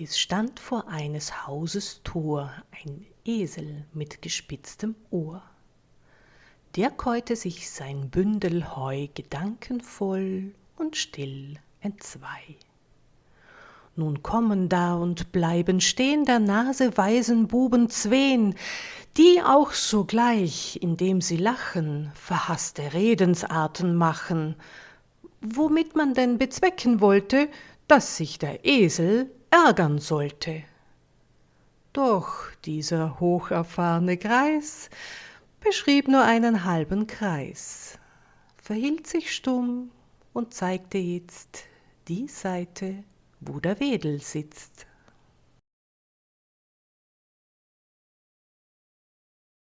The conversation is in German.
es stand vor eines hauses tor ein esel mit gespitztem ohr. Der käute sich sein bündel heu gedankenvoll und still entzwei. Nun kommen da und bleiben stehn der nase weisen buben zween die auch sogleich indem sie lachen verhaßte redensarten machen. Womit man denn bezwecken wollte dass sich der esel ärgern sollte. Doch dieser hocherfahrne greis beschrieb nur einen halben kreis verhielt sich stumm und zeigte itzt die seite wo der wedel sitzt